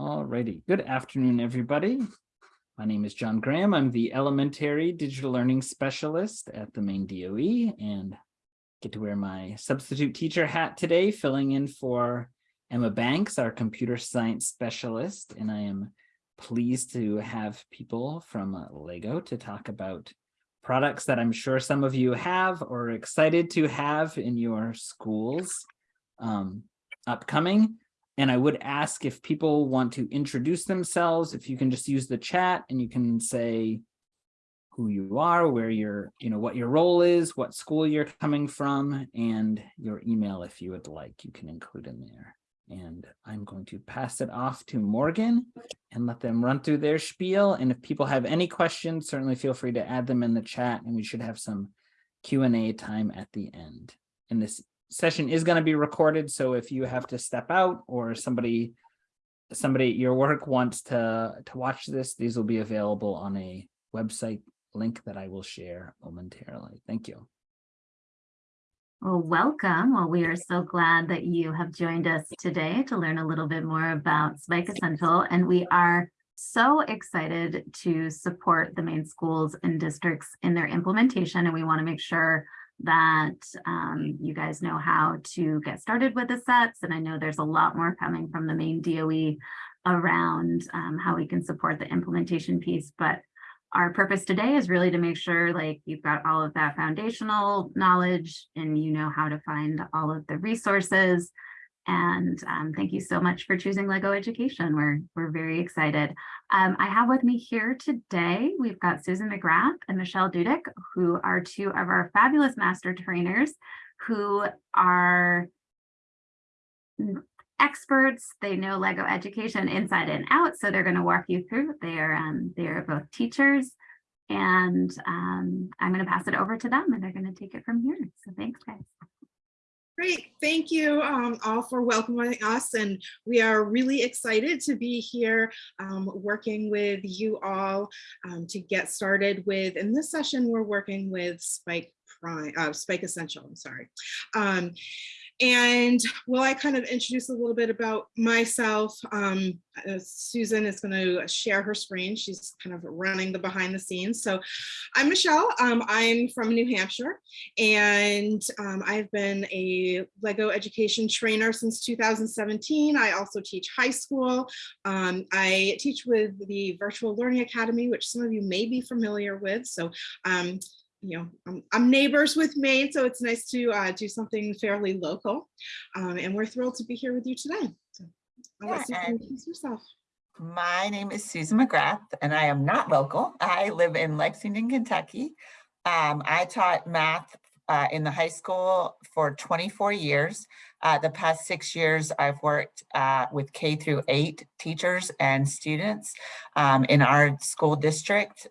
Alrighty, good afternoon, everybody. My name is John Graham. I'm the elementary digital learning specialist at the Maine DOE and get to wear my substitute teacher hat today, filling in for Emma Banks, our computer science specialist. And I am pleased to have people from Lego to talk about products that I'm sure some of you have or excited to have in your schools um, upcoming. And I would ask if people want to introduce themselves, if you can just use the chat and you can say who you are, where you're, you know, what your role is, what school you're coming from, and your email if you would like, you can include in there. And I'm going to pass it off to Morgan and let them run through their spiel. And if people have any questions, certainly feel free to add them in the chat and we should have some Q&A time at the end. And this session is going to be recorded. So if you have to step out or somebody somebody at your work wants to to watch this, these will be available on a website link that I will share momentarily. Thank you. Well, welcome. Well, we are so glad that you have joined us today to learn a little bit more about Spike Essential, and we are so excited to support the Maine schools and districts in their implementation, and we want to make sure that um, you guys know how to get started with the sets. And I know there's a lot more coming from the Maine DOE around um, how we can support the implementation piece. But our purpose today is really to make sure like you've got all of that foundational knowledge and you know how to find all of the resources and um, thank you so much for choosing Lego Education. We're, we're very excited. Um, I have with me here today, we've got Susan McGrath and Michelle Dudick, who are two of our fabulous master trainers who are experts. They know Lego Education inside and out, so they're going to walk you through. They are, um, they are both teachers and um, I'm going to pass it over to them and they're going to take it from here. So thanks, guys. Great, thank you um, all for welcoming us and we are really excited to be here um, working with you all um, to get started with, in this session we're working with Spike Prime, uh, Spike Essential, I'm sorry. And will I kind of introduce a little bit about myself? Um, uh, Susan is going to share her screen. She's kind of running the behind the scenes. So I'm Michelle. Um, I'm from New Hampshire and um, I've been a Lego education trainer since 2017. I also teach high school. Um, I teach with the Virtual Learning Academy, which some of you may be familiar with. So um, you know, I'm, I'm, neighbors with Maine, so it's nice to uh, do something fairly local. Um, and we're thrilled to be here with you today. So I'll yeah, let Susan introduce yourself. My name is Susan McGrath, and I am not local. I live in Lexington, Kentucky. Um, I taught math uh, in the high school for 24 years. Uh, the past six years, I've worked uh, with K through eight teachers and students um, in our school district.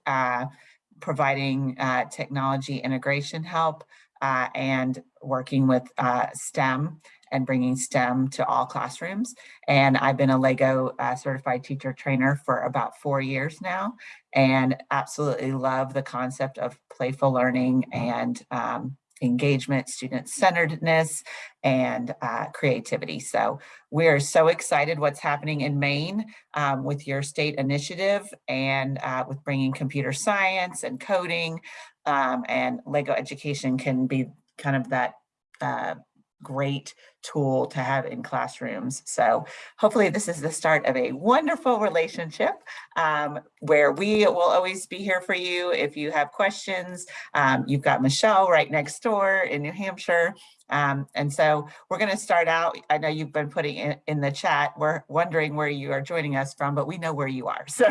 Providing uh, technology integration help uh, and working with uh, STEM and bringing STEM to all classrooms. And I've been a LEGO uh, certified teacher trainer for about four years now and absolutely love the concept of playful learning and um, engagement, student-centeredness, and uh, creativity. So we're so excited what's happening in Maine um, with your state initiative and uh, with bringing computer science and coding um, and Lego education can be kind of that uh, great tool to have in classrooms. So hopefully this is the start of a wonderful relationship um, where we will always be here for you if you have questions. Um, you've got Michelle right next door in New Hampshire. Um, and so we're going to start out. I know you've been putting in, in the chat. We're wondering where you are joining us from, but we know where you are. So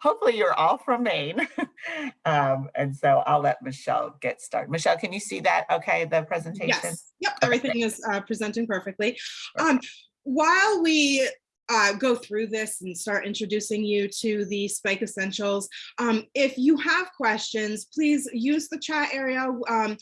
hopefully you're all from Maine. um, and so I'll let Michelle get started. Michelle, can you see that? Okay, the presentation? Yes. Yep, everything is uh, presenting perfectly. Um, while we uh, go through this and start introducing you to the Spike Essentials. Um, if you have questions, please use the chat area. Um,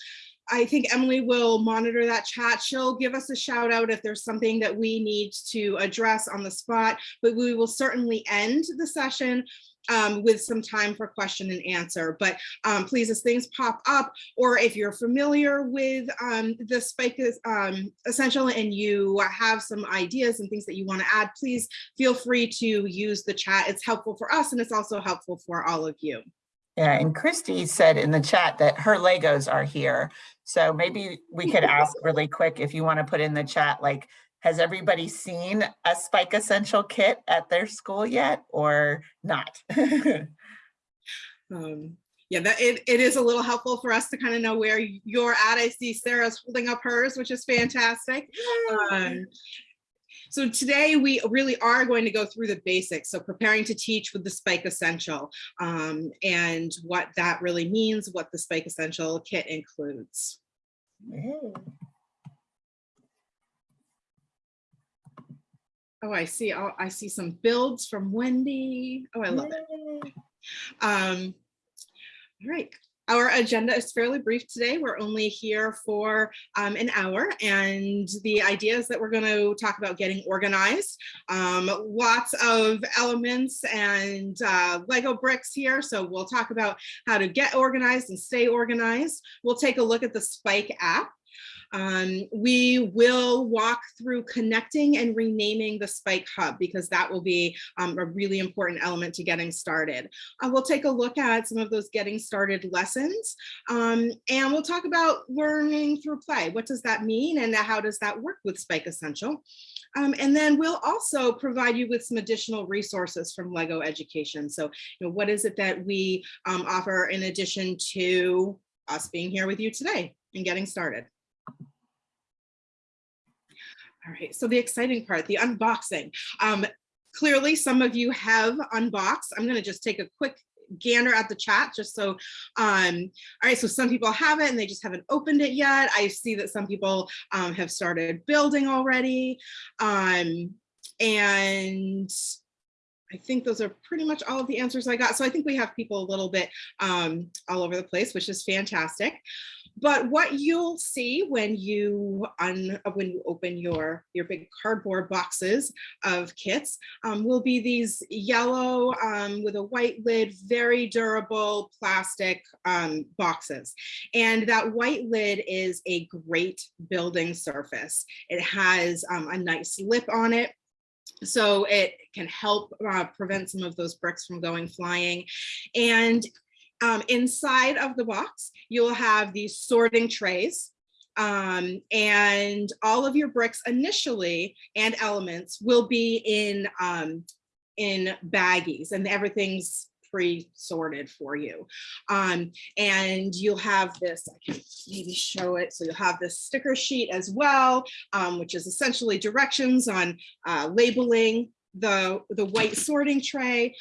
I think Emily will monitor that chat. She'll give us a shout out if there's something that we need to address on the spot, but we will certainly end the session um, with some time for question and answer. But um, please, as things pop up, or if you're familiar with um, the Spike is, um, Essential and you have some ideas and things that you want to add, please feel free to use the chat. It's helpful for us and it's also helpful for all of you. Yeah, and Christy said in the chat that her Legos are here. So maybe we could ask really quick if you want to put in the chat, like, has everybody seen a Spike Essential kit at their school yet or not? Um, yeah, that it, it is a little helpful for us to kind of know where you're at. I see Sarah's holding up hers, which is fantastic. Um, so today we really are going to go through the basics. So preparing to teach with the Spike Essential um, and what that really means, what the Spike Essential kit includes. Ooh. Oh, I see. Oh, I see some builds from Wendy. Oh, I love it. Um, all right. Our agenda is fairly brief today. We're only here for um, an hour and the idea is that we're going to talk about getting organized. Um, lots of elements and uh, Lego bricks here. So we'll talk about how to get organized and stay organized. We'll take a look at the Spike app. Um, we will walk through connecting and renaming the Spike Hub because that will be um, a really important element to getting started. Uh, we'll take a look at some of those getting started lessons um, and we'll talk about learning through play. What does that mean and how does that work with Spike Essential? Um, and then we'll also provide you with some additional resources from LEGO Education. So, you know, what is it that we um, offer in addition to us being here with you today and getting started? All right, so the exciting part, the unboxing. Um, clearly, some of you have unboxed. I'm gonna just take a quick gander at the chat just so, um, all right, so some people have it and they just haven't opened it yet. I see that some people um, have started building already. Um, and I think those are pretty much all of the answers I got. So I think we have people a little bit um, all over the place, which is fantastic. But what you'll see when you un, when you open your your big cardboard boxes of kits um, will be these yellow um, with a white lid, very durable plastic um, boxes. And that white lid is a great building surface. It has um, a nice lip on it so it can help uh, prevent some of those bricks from going flying. And um, inside of the box, you'll have these sorting trays um, and all of your bricks initially and elements will be in um, in baggies and everything's pre-sorted for you. Um, and you'll have this, I can maybe show it. So you'll have this sticker sheet as well, um, which is essentially directions on uh, labeling the, the white sorting tray.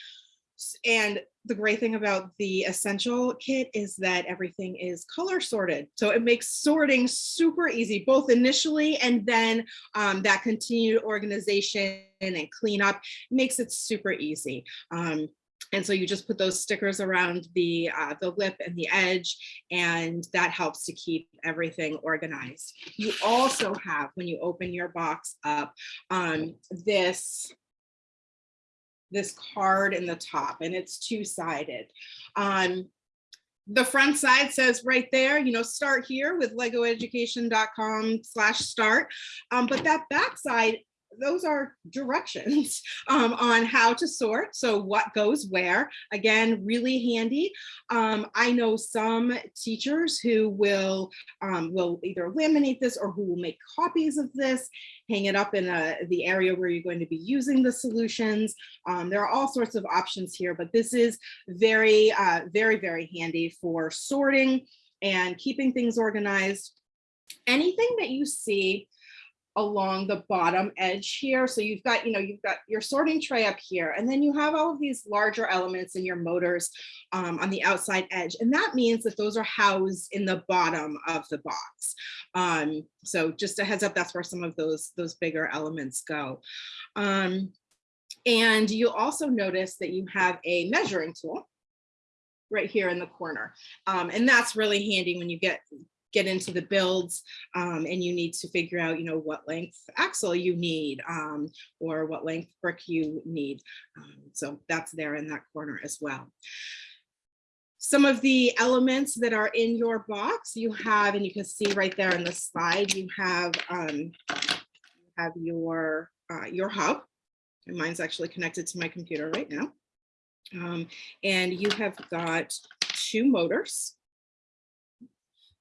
And the great thing about the essential kit is that everything is color sorted. So it makes sorting super easy, both initially and then um, that continued organization and cleanup makes it super easy. Um, and so you just put those stickers around the, uh, the lip and the edge, and that helps to keep everything organized. You also have, when you open your box up, um, this this card in the top and it's two-sided. Um, the front side says right there, you know, start here with legoeducation.com slash start. Um, but that back side those are directions um, on how to sort. So what goes where, again, really handy. Um, I know some teachers who will, um, will either laminate this or who will make copies of this, hang it up in a, the area where you're going to be using the solutions. Um, there are all sorts of options here, but this is very, uh, very, very handy for sorting and keeping things organized. Anything that you see along the bottom edge here. So you've got, you know, you've got your sorting tray up here, and then you have all of these larger elements in your motors um, on the outside edge. And that means that those are housed in the bottom of the box. Um, so just a heads up, that's where some of those, those bigger elements go. Um, and you also notice that you have a measuring tool right here in the corner. Um, and that's really handy when you get get into the builds um, and you need to figure out, you know, what length axle you need um, or what length brick you need. Um, so that's there in that corner as well. Some of the elements that are in your box you have, and you can see right there in the slide, you have um, you have your uh, your hub. And mine's actually connected to my computer right now. Um, and you have got two motors.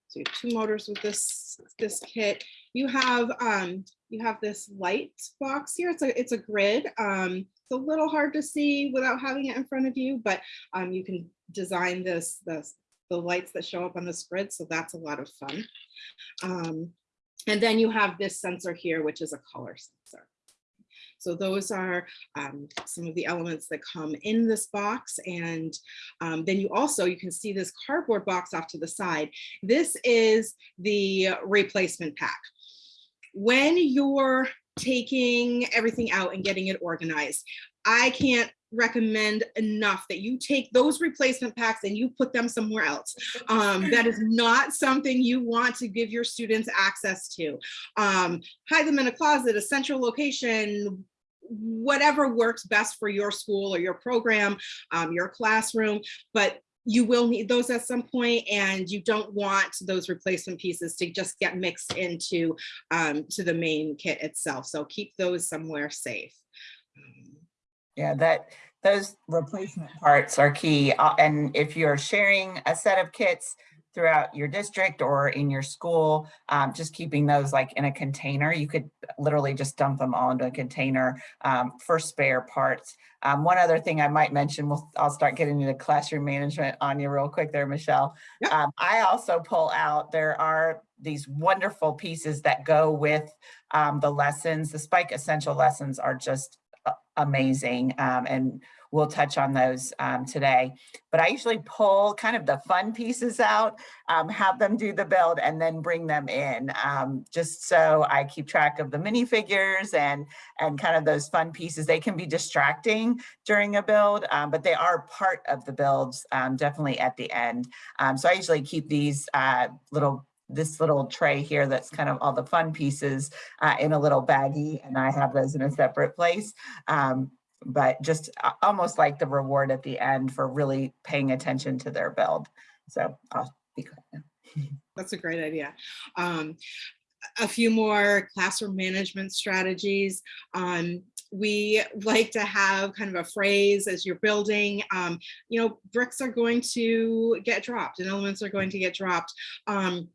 So you have two motors with this this kit. You have um, you have this light box here. It's a it's a grid. Um, it's a little hard to see without having it in front of you, but um, you can design this this the lights that show up on this grid. So that's a lot of fun. Um, and then you have this sensor here, which is a color sensor. So those are um, some of the elements that come in this box. And um, then you also, you can see this cardboard box off to the side. This is the replacement pack. When you're taking everything out and getting it organized, I can't recommend enough that you take those replacement packs and you put them somewhere else. Um, that is not something you want to give your students access to. Um, hide them in a closet, a central location, whatever works best for your school or your program, um, your classroom, but you will need those at some point and you don't want those replacement pieces to just get mixed into um, to the main kit itself. So keep those somewhere safe. Yeah, that those replacement parts are key. uh, And if you're sharing a set of kits throughout your district or in your school, um, just keeping those like in a container, you could literally just dump them all into a container um, for spare parts. Um, one other thing I might mention, we'll, I'll start getting into classroom management on you real quick there, Michelle. Yep. Um, I also pull out, there are these wonderful pieces that go with um, the lessons. The Spike Essential lessons are just amazing. Um, and we'll touch on those um, today. But I usually pull kind of the fun pieces out, um, have them do the build and then bring them in. um, just so I keep track of the minifigures and, and kind of those fun pieces. They can be distracting during a build, um, but they are part of the builds, um, definitely at the end. Um, so I usually keep these uh, little this little tray here that's kind of all the fun pieces uh, in a little baggie and I have those in a separate place. Um, but just almost like the reward at the end for really paying attention to their build. So I'll be quiet. That's a great idea. Um, a few more classroom management strategies. Um, we like to have kind of a phrase as you're building, um, you know, bricks are going to get dropped and elements are going to get dropped. Um,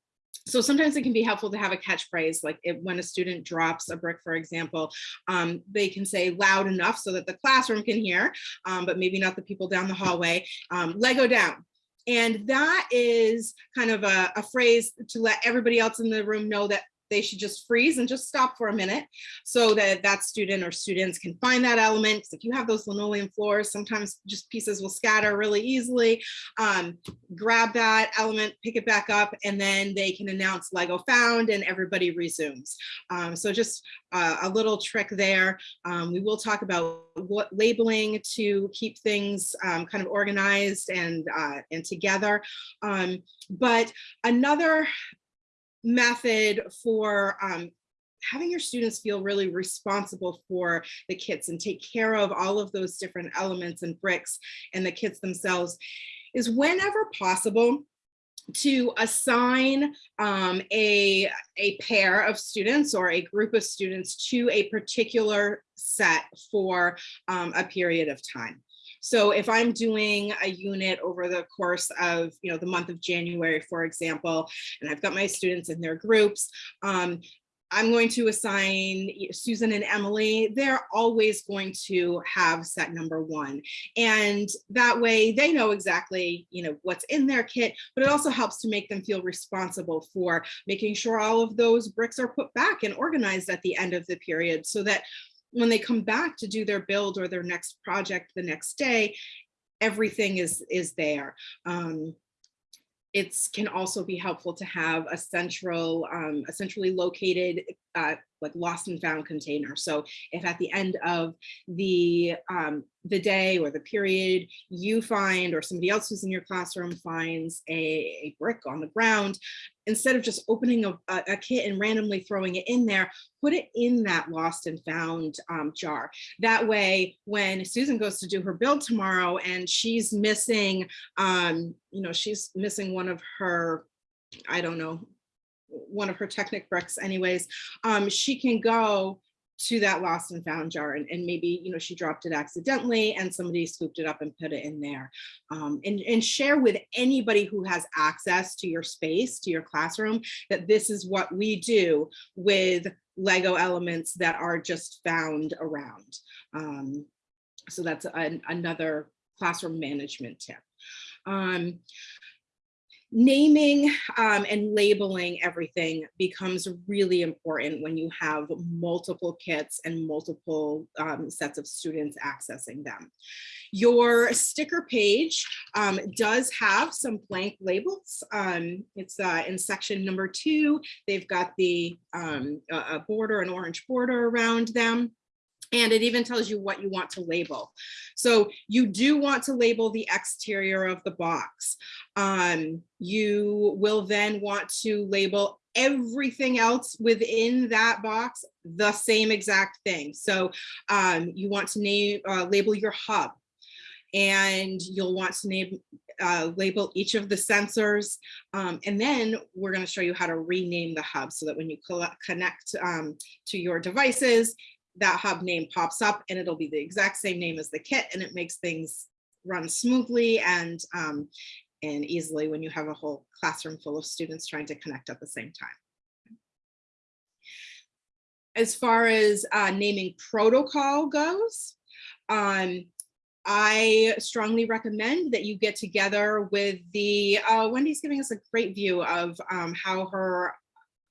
so sometimes it can be helpful to have a catchphrase, like if, when a student drops a brick, for example, um, they can say loud enough so that the classroom can hear, um, but maybe not the people down the hallway, um, Lego down. And that is kind of a, a phrase to let everybody else in the room know that they should just freeze and just stop for a minute so that that student or students can find that element. if you have those linoleum floors, sometimes just pieces will scatter really easily. Um, grab that element, pick it back up, and then they can announce Lego found and everybody resumes. Um, so just uh, a little trick there. Um, we will talk about what labeling to keep things um, kind of organized and, uh, and together. Um, but another method for um, having your students feel really responsible for the kits and take care of all of those different elements and bricks and the kits themselves is whenever possible to assign um, a, a pair of students or a group of students to a particular set for um, a period of time. So if I'm doing a unit over the course of, you know, the month of January, for example, and I've got my students in their groups, um, I'm going to assign Susan and Emily, they're always going to have set number one. And that way they know exactly, you know, what's in their kit, but it also helps to make them feel responsible for making sure all of those bricks are put back and organized at the end of the period so that when they come back to do their build or their next project the next day, everything is, is there. Um, it's can also be helpful to have a central, um, a centrally located uh, like lost and found container. So if at the end of the um, the day or the period you find or somebody else who's in your classroom finds a, a brick on the ground, instead of just opening a, a, kit and randomly throwing it in there, put it in that lost and found um, jar. That way, when Susan goes to do her build tomorrow and she's missing, um, you know, she's missing one of her, I don't know, one of her Technic bricks anyways, um, she can go to that lost and found jar and, and maybe, you know, she dropped it accidentally and somebody scooped it up and put it in there. Um, and, and share with anybody who has access to your space, to your classroom, that this is what we do with Lego elements that are just found around. Um, so that's an, another classroom management tip. Um, naming um, and labeling everything becomes really important when you have multiple kits and multiple um, sets of students accessing them. Your sticker page um, does have some blank labels. Um, it's uh, in section number two. They've got the um, a a border, an orange border around them. And it even tells you what you want to label. So you do want to label the exterior of the box. Um, you will then want to label everything else within that box the same exact thing. So um, you want to name uh, label your hub and you'll want to name uh, label each of the sensors. Um, and then we're going to show you how to rename the hub so that when you collect, connect um, to your devices, that hub name pops up and it'll be the exact same name as the kit and it makes things run smoothly and um, and easily when you have a whole classroom full of students trying to connect at the same time. As far as uh, naming protocol goes, um, I strongly recommend that you get together with the, uh, Wendy's giving us a great view of um, how her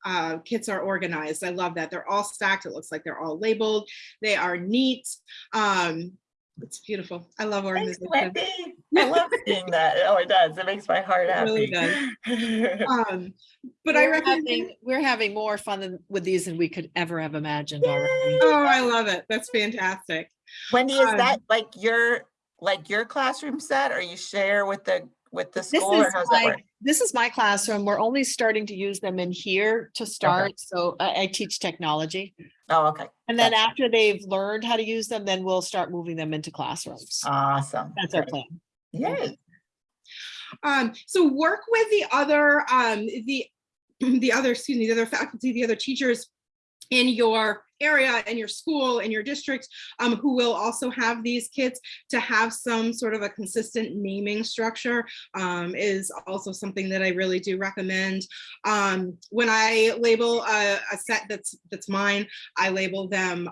uh, kits are organized. I love that. They're all stacked. It looks like they're all labeled. They are neat. Um, it's beautiful. I love Thanks, organization. Wendy. I love seeing that. Oh, it does. It makes my heart It really happy. Um, but I We're recommend, having, we're having more fun than- with these than we could ever have imagined already. oh, I love it. That's fantastic. Wendy, is Um, that like your, like your classroom set or you share with the, with the This school or is how's that my, work? this is my classroom. We're only starting to use them in here to start. So I, I teach technology. Oh, okay. And then after they've learned how to use them, then we'll start moving them into classrooms. Awesome. That's our plan. Yay. Um, so work with the other, um, the, the other, excuse me, the other faculty, the other teachers in your area, and your school, and your district, um, who will also have these kits to have some sort of a consistent naming structure um, is also something that I really do recommend. Um, when I label a, a set that's that's mine, I label them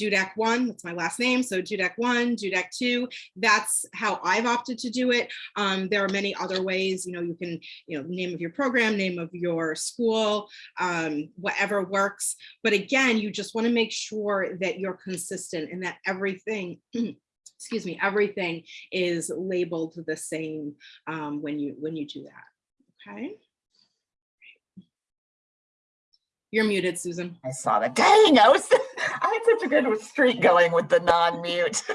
Dudek one, that's my last name. So Dudek one, Dudek two, that's how I've opted to do it. Um, there are many other ways, you know, you can, you know, name of your program, name of your school, um, whatever works. But again, you just want to make sure that you're consistent and that everything, excuse me, everything is labeled the same um, when you when you do that. Okay. You're muted, Susan. I saw that. Dang, I was, had such a good streak going with the non-mute.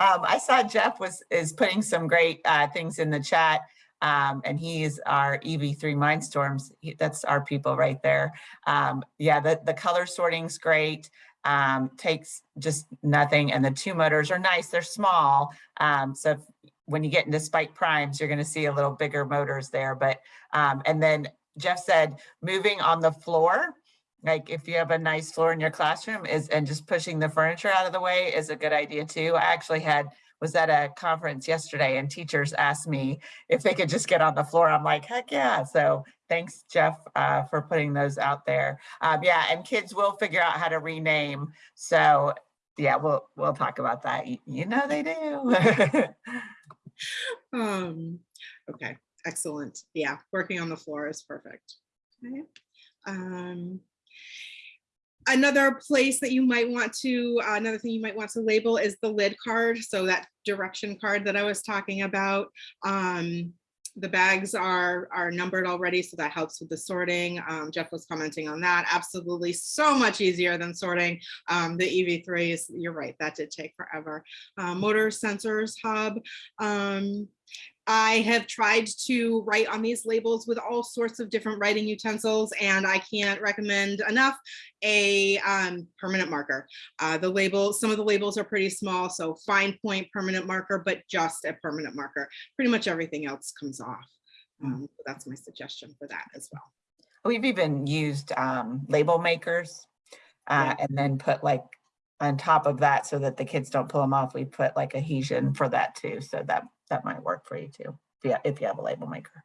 um, I saw Jeff was, is putting some great uh, things in the chat. Um, and he's our EV3 Mindstorms. He, that's our people right there. Um, yeah, the, the color sorting's great. Um, takes just nothing. And the two motors are nice. They're small. Um, so if, when you get into spike primes, you're going to see a little bigger motors there. But, um, and then Jeff said, moving on the floor, like if you have a nice floor in your classroom is, and just pushing the furniture out of the way is a good idea too. I actually had, was at a conference yesterday and teachers asked me if they could just get on the floor. I'm like, heck yeah. So thanks Jeff uh, for putting those out there. Um, yeah, and kids will figure out how to rename. So yeah, we'll, we'll talk about that. You, know they do. Um, okay, excellent. Yeah, working on the floor is perfect. Okay. Um, another place that you might want to, uh, another thing you might want to label is the lid card. So that direction card that I was talking about. Um, the bags are are numbered already, so that helps with the sorting. Um, Jeff was commenting on that. Absolutely, so much easier than sorting um, the EV3s. You're right, that did take forever. Uh, motor sensors hub. Um, I have tried to write on these labels with all sorts of different writing utensils, and I can't recommend enough a um, permanent marker. Uh, the label, some of the labels are pretty small, so fine point permanent marker, but just a permanent marker. Pretty much everything else comes off. Um, so that's my suggestion for that as well. We've even used um, label makers uh, and then put like on top of that so that the kids don't pull them off, we put like adhesion for that too. So that, that might work for you too, if you, if you have a label maker.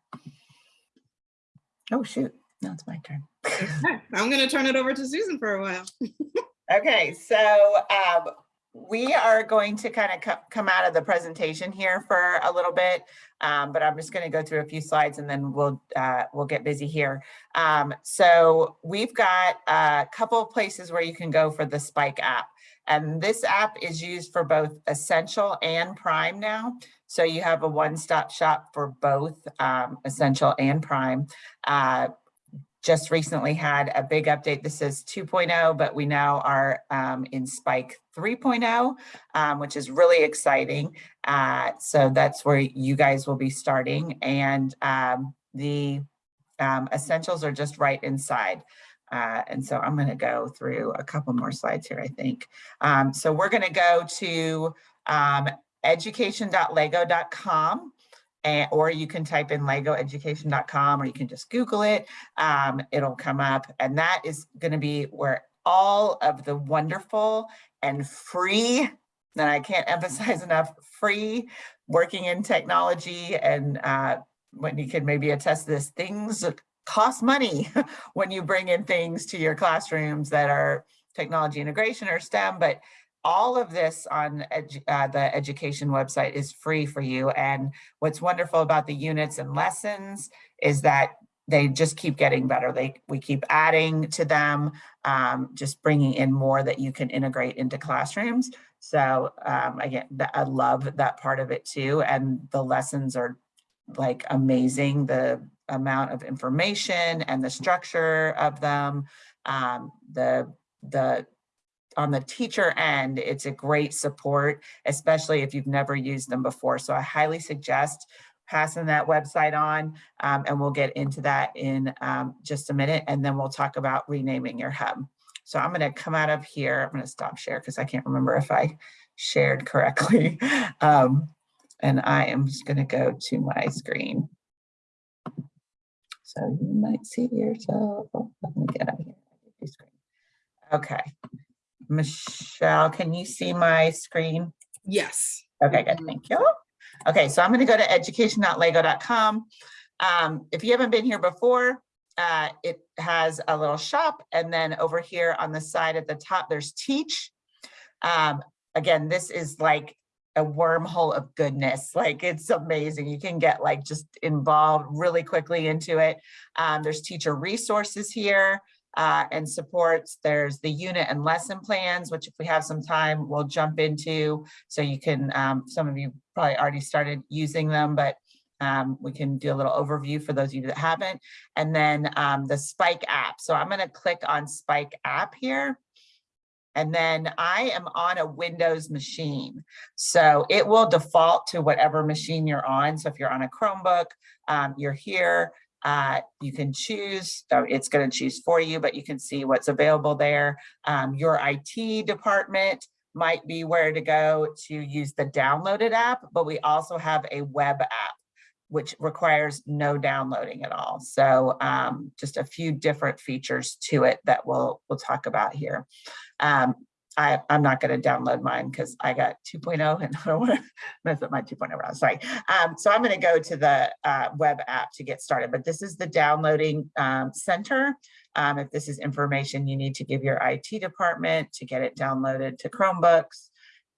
Oh, shoot. Now it's my turn. Okay, I'm gonna turn it over to Susan for a while. Okay, so um, we are going to kind of co- come out of the presentation here for a little bit, um, but I'm just going to go through a few slides and then we'll uh, we'll get busy here. Um, so we've got a couple of places where you can go for the Spike app, and this app is used for both Essential and Prime now. So you have a one-stop shop for both um, Essential and Prime. Uh, just recently had a big update. This is 2.0, but we now are um, in Spike 3.0, um, which is really exciting. Uh, so that's where you guys will be starting. And um, the um, essentials are just right inside. Uh, and so I'm going to go through a couple more slides here, I think. Um, so we're going to go to um, education.lego.com or you can type in legoeducation.com or you can just Google it. Um, it'll come up and that is going to be where all of the wonderful and free, and I can't emphasize enough, free working in technology and uh, Wendy can maybe attest this, things cost money when you bring in things to your classrooms that are technology integration or STEM, but all of this on edu uh, the education website is free for you. And what's wonderful about the units and lessons is that they just keep getting better. They we keep adding to them, um, just bringing in more that you can integrate into classrooms. So um, again, I love that part of it too. And the lessons are like amazing. The amount of information and the structure of them, um, the the on the teacher end, it's a great support, especially if you've never used them before. So I highly suggest passing that website on um, and we'll get into that in um, just a minute and then we'll talk about renaming your hub. So I'm going to come out of here. I'm going to stop share because I can't remember if I shared correctly. Um, and I am just going to go to my screen. So you might see yourself. Oh, let me get out of here. Okay. Michelle, can you see my screen? Yes. Okay, good, thank you. Okay, so I'm gonna go to education.lego.com. Um, if you haven't been here before, uh, it has a little shop and then over here on the side at the top, there's teach. Um, again, this is like a wormhole of goodness. Like it's amazing. You can get like just involved really quickly into it. Um, there's teacher resources here uh, and supports. There's the unit and lesson plans, which if we have some time, we'll jump into. So you can, um, some of you probably already started using them, but um, we can do a little overview for those of you that haven't. And then um, the Spike app. So I'm gonna click on Spike app here. And then I am on a Windows machine. So it will default to whatever machine you're on. So if you're on a Chromebook, um, you're here. Uh, you can choose, it's going to choose for you, but you can see what's available there. Um, your IT department might be where to go to use the downloaded app, but we also have a web app which requires no downloading at all. So um, just a few different features to it that we'll, we'll talk about here. Um, I, am not going to download mine because I got 2.0 and I don't want to mess up my 2.0 round. Sorry. Um, so I'm going to go to the uh, web app to get started. But this is the downloading um, center. Um, if this is information you need to give your IT department to get it downloaded to Chromebooks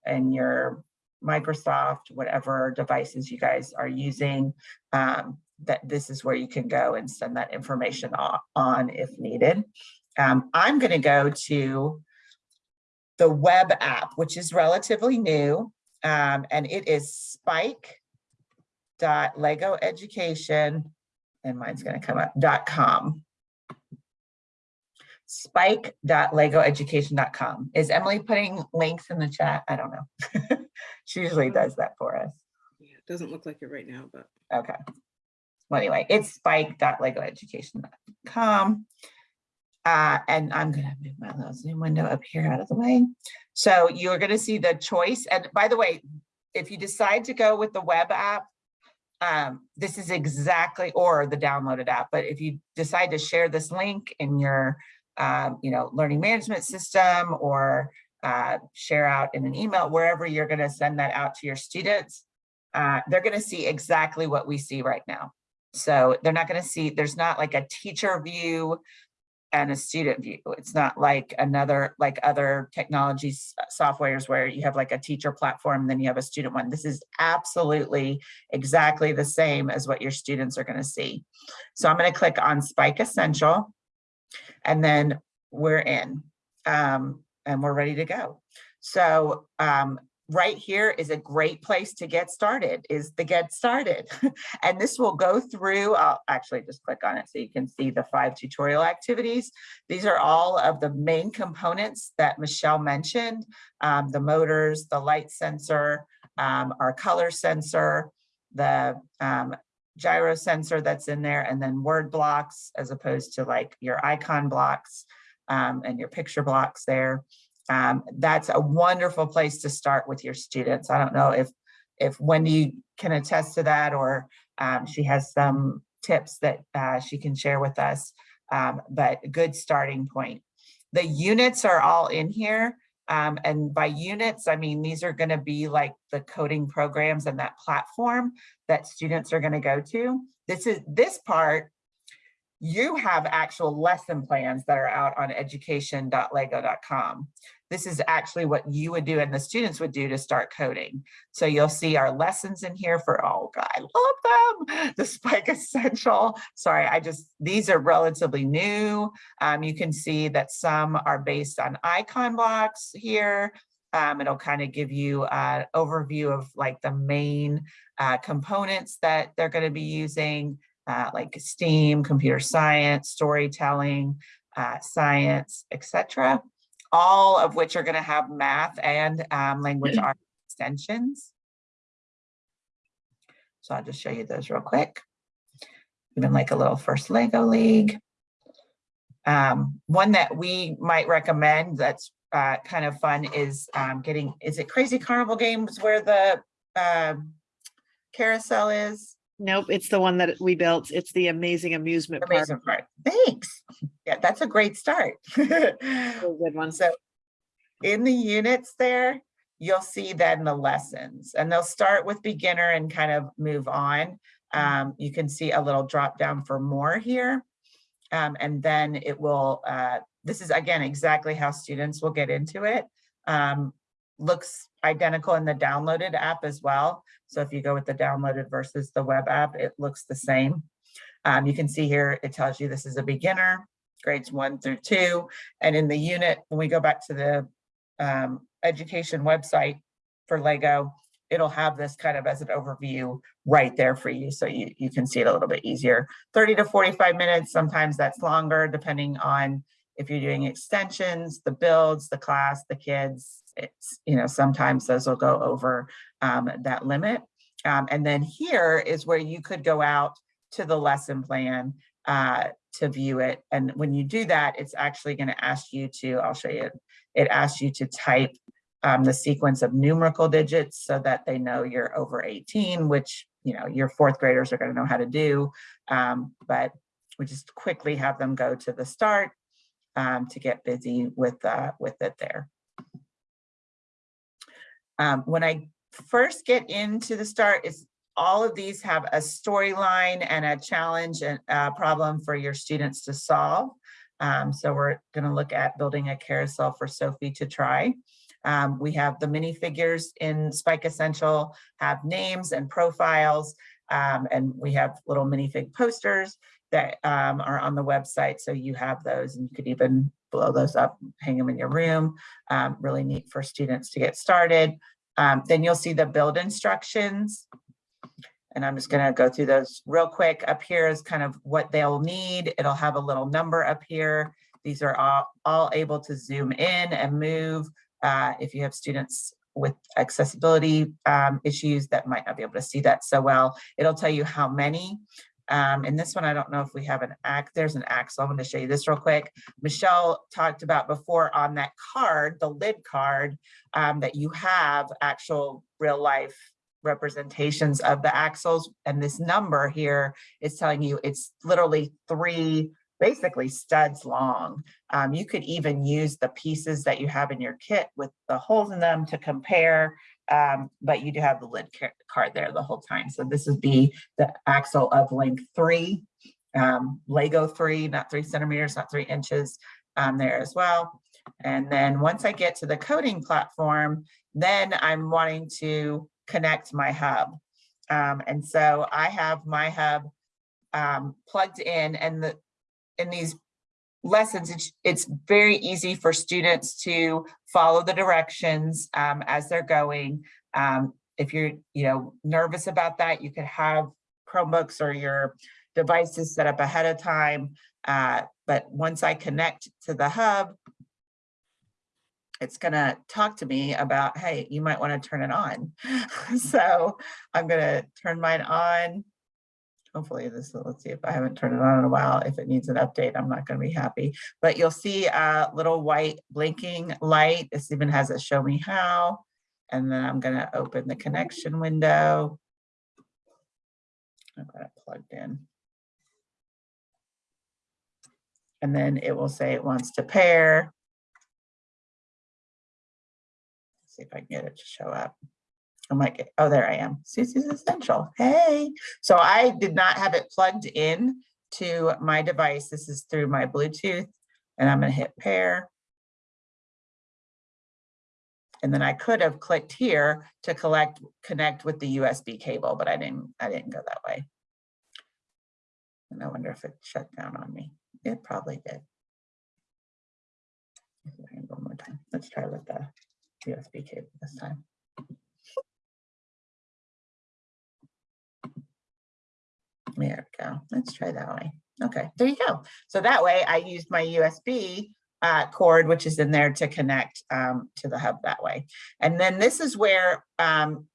and your Microsoft, whatever devices you guys are using, um, that this is where you can go and send that information on if needed. Um, I'm going to go to the web app, which is relatively new, um, and it is Spike dot Lego Education, and mine's gonna come up, dot com. Spike dot legoeducation.com. Is Emily putting links in the chat? I don't know. She usually does that for us. Yeah, It doesn't look like it right now, but Okay. Well, anyway, it's spike.legoeducation.com. Uh, and I'm gonna move my little Zoom window up here out of the way. So you're gonna see the choice. And by the way, if you decide to go with the web app, um, this is exactly, or the downloaded app, but if you decide to share this link in your, um, you know, learning management system or uh, share out in an email, wherever you're gonna send that out to your students, uh, they're gonna see exactly what we see right now. So they're not gonna see, there's not like a teacher view and a student view. It's not like another, like other technologies softwares where you have like a teacher platform, then you have a student one. This is absolutely exactly the same as what your students are gonna see. So I'm gonna click on Spike Essential and then we're in um, and we're ready to go. So um, right here is a great place to get started is the get started. And this will go through i'll actually just click on it so you can see the five tutorial activities. These are all of the main components that michelle mentioned um, the motors the light sensor um, our color sensor the um, gyro sensor that's in there and then word blocks as opposed to like your icon blocks um, and your picture blocks there um, that's a wonderful place to start with your students. I don't know if if Wendy can attest to that or um, she has some tips that uh, she can share with us, um, but a good starting point. The units are all in here. Um, and by units, I mean, these are gonna be like the coding programs and that platform that students are gonna go to. This is this part you have actual lesson plans that are out on education.lego.com. This is actually what you would do and the students would do to start coding. So you'll see our lessons in here for, oh God, I love them. The Spike Essential. Sorry, I just, these are relatively new. Um, you can see that some are based on icon blocks here. Um, it'll kind of give you an overview of like the main uh, components that they're going to be using uh, like STEAM, computer science, storytelling, uh, science, etc. All of which are going to have math and um, language arts extensions. So I'll just show you those real quick. Even like a little first Lego League. Um, one that we might recommend that's uh, kind of fun is um, getting, is it Crazy Carnival Games where the uh, carousel is? Nope, it's the one that we built. It's the amazing amusement park. Amazing part. Thanks. Yeah, that's a great start. Really Good one. So in the units there, you'll see then the lessons and they'll start with beginner and kind of move on. Um, you can see a little drop down for more here. Um, and then it will, uh, this is again, exactly how students will get into it. Um, looks identical in the downloaded app as well. So if you go with the downloaded versus the web app, it looks the same. Um, you can see here, it tells you this is a beginner, grades one through two. And in the unit, when we go back to the um, education website for Lego, it'll have this kind of as an overview right there for you. So you, you can see it a little bit easier. 30 to 45 minutes, sometimes that's longer depending on if you're doing extensions, the builds, the class, the kids, it's, you know, sometimes those will go over um, that limit. Um, and then here is where you could go out to the lesson plan uh, to view it. And when you do that, it's actually going to ask you to, I'll show you, it asks you to type um, the sequence of numerical digits so that they know you're over 18, which, you know, your fourth graders are going to know how to do. Um, but we just quickly have them go to the start um, to get busy with, uh, with it there. Um, when I first get into the start, is all of these have a storyline and a challenge and a problem for your students to solve. Um, so we're going to look at building a carousel for Sophie to try. Um, we have the minifigures in Spike Essential have names and profiles, um, and we have little minifig posters that um, are on the website. So you have those and you could even blow those up, hang them in your room. Um, really neat for students to get started. Um, then you'll see the build instructions. And I'm just gonna go through those real quick. Up here is kind of what they'll need. It'll have a little number up here. These are all, all able to zoom in and move. Uh, if you have students with accessibility um, issues that might not be able to see that so well, it'll tell you how many. Um, and this one, I don't know if we have an act, there's an so I'm gonna show you this real quick. Michelle talked about before on that card, the lid card, um, that you have actual real life representations of the axles. And this number here is telling you it's literally three, basically studs long. Um, you could even use the pieces that you have in your kit with the holes in them to compare um, but you do have the lid card there the whole time. So this would be the axle of length three, um, Lego three, not three centimeters, not three inches um, there as well. And then once I get to the coding platform, then I'm wanting to connect my hub. Um, and so I have my hub um, plugged in and the in these lessons, it's, it's very easy for students to follow the directions um, as they're going. Um, if you're, you know, nervous about that, you could have Chromebooks or your devices set up ahead of time. Uh, but once I connect to the hub, it's gonna talk to me about, hey, you might want to turn it on. so I'm gonna turn mine on. Hopefully this, let's see if I haven't turned it on in a while. If it needs an update, I'm not gonna be happy. But you'll see a little white blinking light. This even has a show me how. And then I'm gonna open the connection window. I've got it plugged in. And then it will say it wants to pair. Let's See if I can get it to show up. I might get, oh, there I am. Susie's Essential. Hey. So I did not have it plugged in to my device. This is through my Bluetooth and I'm going to hit pair. And then I could have clicked here to collect, connect with the USB cable, but I didn't, I didn't go that way. And I wonder if it shut down on me. It probably did. One more time. Let's try with the USB cable this time. There we go. Let's try that way. Okay, there you go. So that way I used my USB uh, cord, which is in there to connect um, to the hub that way. And then this is where um,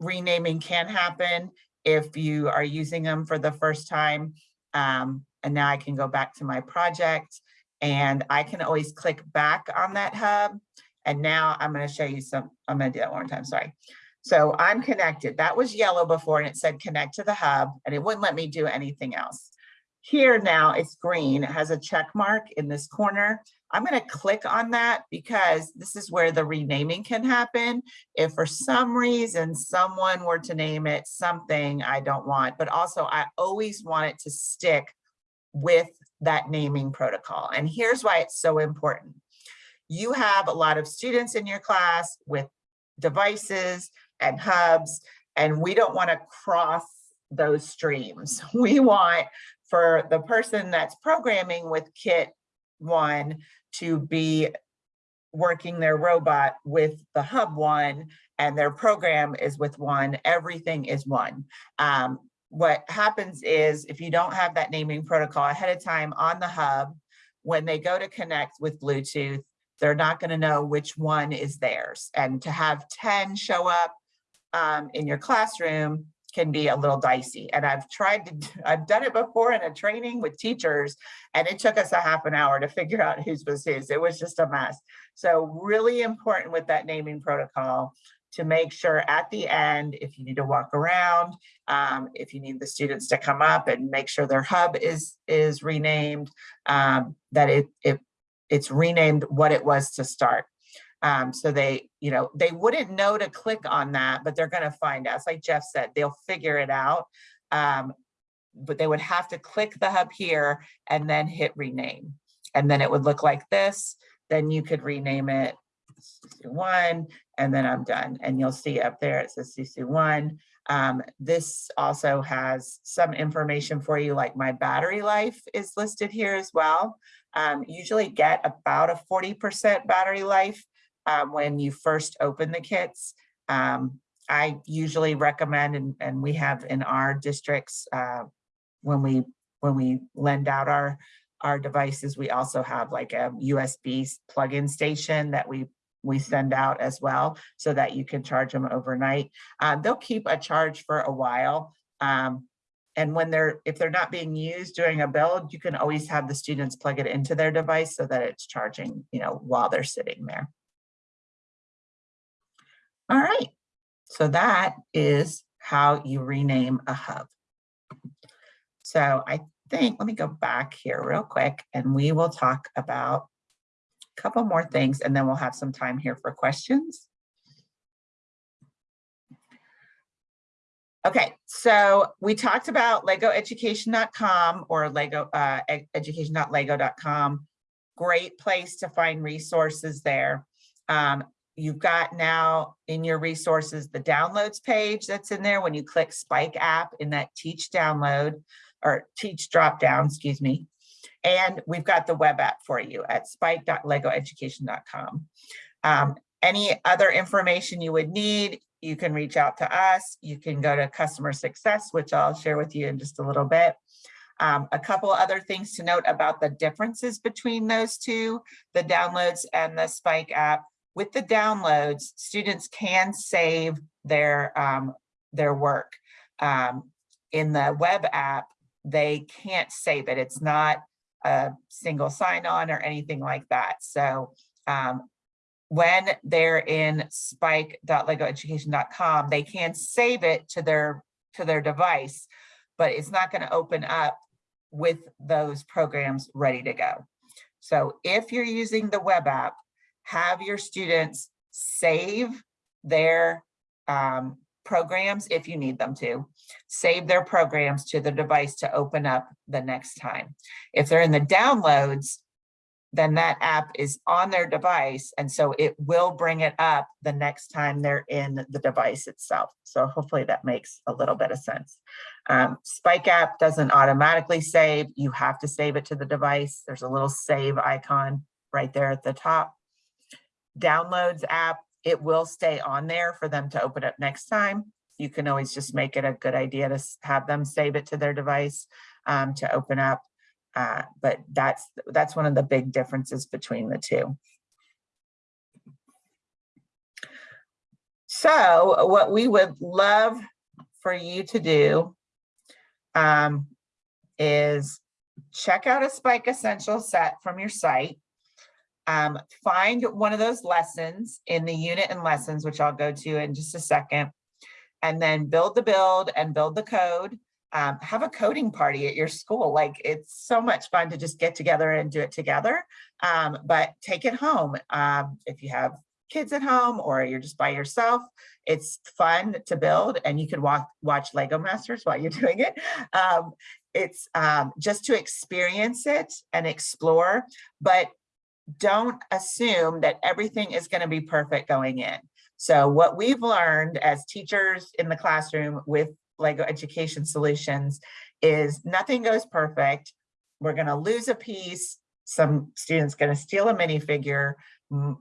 renaming can happen if you are using them for the first time. Um, and now I can go back to my project and I can always click back on that hub. And now I'm going to show you some, I'm going to do that one more time, sorry. So I'm connected. That was yellow before and it said connect to the hub and it wouldn't let me do anything else. Here now it's green. It has a check mark in this corner. I'm going to click on that because this is where the renaming can happen. If for some reason someone were to name it something I don't want, but also I always want it to stick with that naming protocol. And here's why it's so important. You have a lot of students in your class with devices and hubs, and we don't want to cross those streams. We want for the person that's programming with kit one to be working their robot with the hub one and their program is with one, everything is one. Um, what happens is if you don't have that naming protocol ahead of time on the hub, when they go to connect with Bluetooth, they're not going to know which one is theirs. And to have 10 show up um, in your classroom can be a little dicey. And I've tried to, I've done it before in a training with teachers, and it took us a half an hour to figure out whose was whose. It was just a mess. So really important with that naming protocol to make sure at the end, if you need to walk around, um, if you need the students to come up and make sure their hub is is renamed, um, that it, it it's renamed what it was to start. Um, so they, you know, they wouldn't know to click on that, but they're going to find us. Like Jeff said, they'll figure it out. Um, but they would have to click the hub here and then hit rename. And then it would look like this. Then you could rename it one, and then I'm done. And you'll see up there, it says CC1. Um, this also has some information for you, like my battery life is listed here as well. Um, usually get about a 40% battery life um, when you first open the kits. Um, I usually recommend, and, and we have in our districts, uh, when we, when we lend out our, our devices, we also have like a USB plug-in station that we, we send out as well, so that you can charge them overnight. Uh, they'll keep a charge for a while. Um, and when they're, if they're not being used during a build, you can always have the students plug it into their device so that it's charging, you know, while they're sitting there. All right, so that is how you rename a hub. So I think, let me go back here real quick and we will talk about a couple more things and then we'll have some time here for questions. Okay, so we talked about legoeducation.com or lego uh, education.lego.com. Great place to find resources there. Um, you've got now in your resources the downloads page that's in there when you click Spike app in that teach download or teach drop down, excuse me. And we've got the web app for you at spike.legoeducation.com. Um, any other information you would need, you can reach out to us. You can go to customer success, which I'll share with you in just a little bit. Um, a couple other things to note about the differences between those two, the downloads and the Spike app. With the downloads, students can save their, um, their work. Um, in the web app, they can't save it. It's not a single sign-on or anything like that. So um, when they're in spike.legoeducation.com, they can save it to their to their device, but it's not going to open up with those programs ready to go. So if you're using the web app, have your students save their um, programs if you need them to, save their programs to the device to open up the next time. If they're in the downloads, then that app is on their device. And so it will bring it up the next time they're in the device itself. So hopefully that makes a little bit of sense. Um, Spike app doesn't automatically save. You have to save it to the device. There's a little save icon right there at the top. Downloads app, it will stay on there for them to open up next time. You can always just make it a good idea to have them save it to their device um, to open up. Uh, but that's that's one of the big differences between the two. So what we would love for you to do um, is check out a Spike Essential set from your site. Um, find one of those lessons in the unit and lessons, which I'll go to in just a second, and then build the build and build the code um, have a coding party at your school. Like it's so much fun to just get together and do it together, um, but take it home. Um, if you have kids at home or you're just by yourself, it's fun to build and you can walk, watch Lego Masters while you're doing it. Um, it's um, just to experience it and explore, but don't assume that everything is gonna be perfect going in. So what we've learned as teachers in the classroom with Lego Education Solutions is nothing goes perfect. We're going to lose a piece. Some students going to steal a minifigure.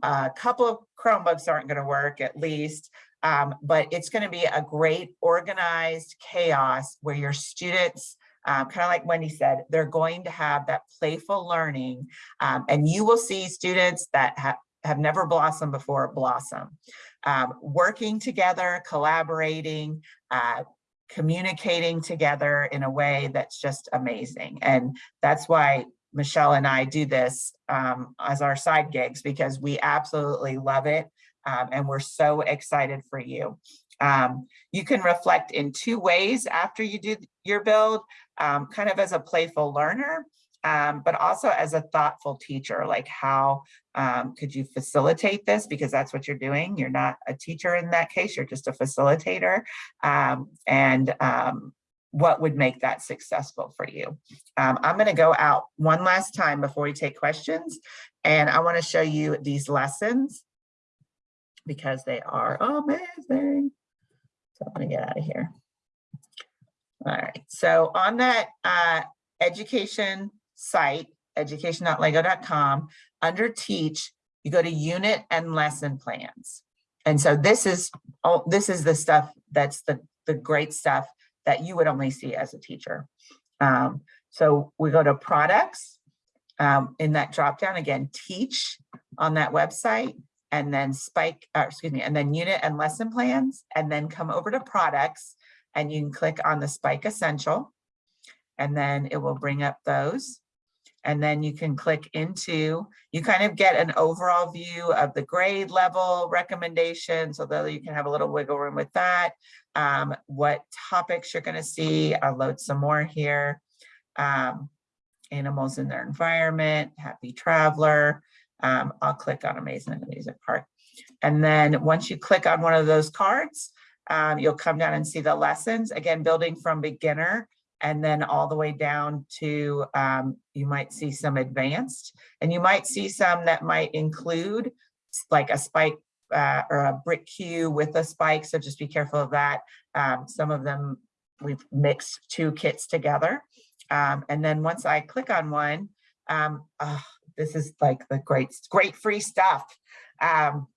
A couple of Chromebooks aren't going to work at least, um, but it's going to be a great organized chaos where your students um, kind of like Wendy said, they're going to have that playful learning um, and you will see students that have have never blossomed before blossom. Um, working together, collaborating, uh, communicating together in a way that's just amazing. And that's why Michelle and I do this um, as our side gigs because we absolutely love it. Um, and we're so excited for you. Um, you can reflect in two ways after you do your build, um, kind of as a playful learner, um, but also as a thoughtful teacher, like how um, could you facilitate this? Because that's what you're doing. You're not a teacher in that case, you're just a facilitator. Um, and um, what would make that successful for you? Um, I'm gonna go out one last time before we take questions. And I wanna show you these lessons because they are amazing. So I'm gonna get out of here. All right, so on that uh, education site, education.lego.com, under teach, you go to unit and lesson plans. And so this is oh, this is the stuff that's the, the great stuff that you would only see as a teacher. Um, so we go to products um, in that drop down again, teach on that website and then spike, uh, excuse me, and then unit and lesson plans, and then come over to products and you can click on the Spike Essential and then it will bring up those. And then you can click into, you kind of get an overall view of the grade level recommendations, although you can have a little wiggle room with that. Um, what topics you're gonna see, I'll load some more here. Um, animals in their environment, happy traveler. Um, I'll click on Amazing Amusement Park. And then once you click on one of those cards, um, you'll come down and see the lessons, again, building from beginner and then all the way down to, um, you might see some advanced, and you might see some that might include like a spike uh, or a BricQ with a spike, so just be careful of that. Um, some of them, we've mixed two kits together. Um, and then once I click on one, um, ah, this is like the great, great free stuff. Um,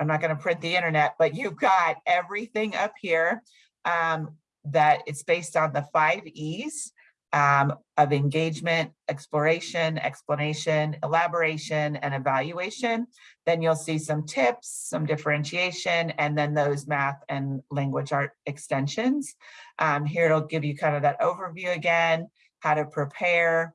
I'm not going to print the internet, but you've got everything up here um, that it's based on the five E's um, of engagement, exploration, explanation, elaboration, and evaluation. Then you'll see some tips, some differentiation, and then those math and language art extensions. Um, here it'll give you kind of that overview again, how to prepare.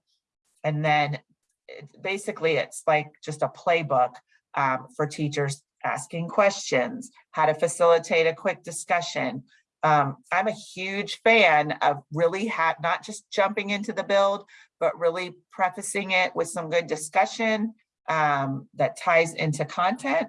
And then it- basically it's like just a playbook um, for teachers asking questions, how to facilitate a quick discussion. Um, I'm a huge fan of really not just jumping into the build, but really prefacing it with some good discussion um, that ties into content.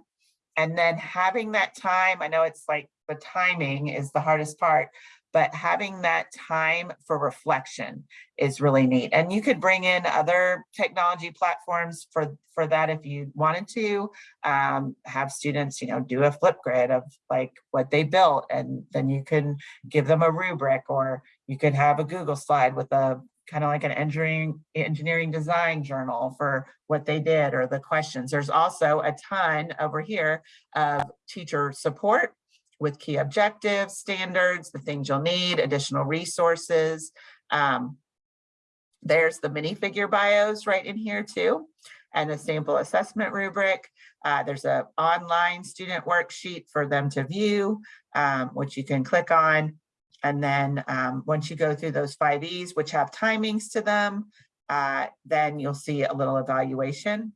And then having that time, I know it's like the timing is the hardest part, but having that time for reflection is really neat. And you could bring in other technology platforms for, for that if you wanted to. Um, have students, you know, do a Flipgrid of like what they built and then you can give them a rubric or you could have a Google slide with a kind of like an engineering engineering design journal for what they did or the questions. There's also a ton over here of teacher support with key objectives, standards, the things you'll need, additional resources. Um, there's the minifigure bios right in here too, and the sample assessment rubric. Uh, there's a online student worksheet for them to view, um, which you can click on. And then um, once you go through those five E's, which have timings to them, uh, then you'll see a little evaluation